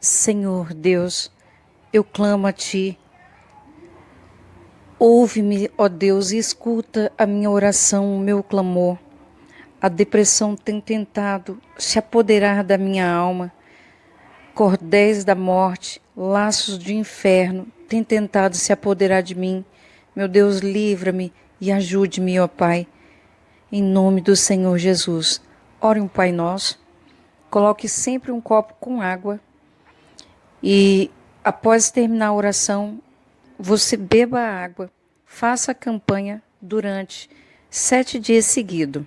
Senhor Deus, eu clamo a Ti. Ouve-me, ó Deus, e escuta a minha oração, o meu clamor. A depressão tem tentado se apoderar da minha alma. Cordéis da morte, laços de inferno têm tentado se apoderar de mim. Meu Deus, livra-me e ajude-me, ó Pai. Em nome do Senhor Jesus. Ore um Pai Nosso. Coloque sempre um copo com água e após terminar a oração, você beba água. Faça a campanha durante sete dias seguidos.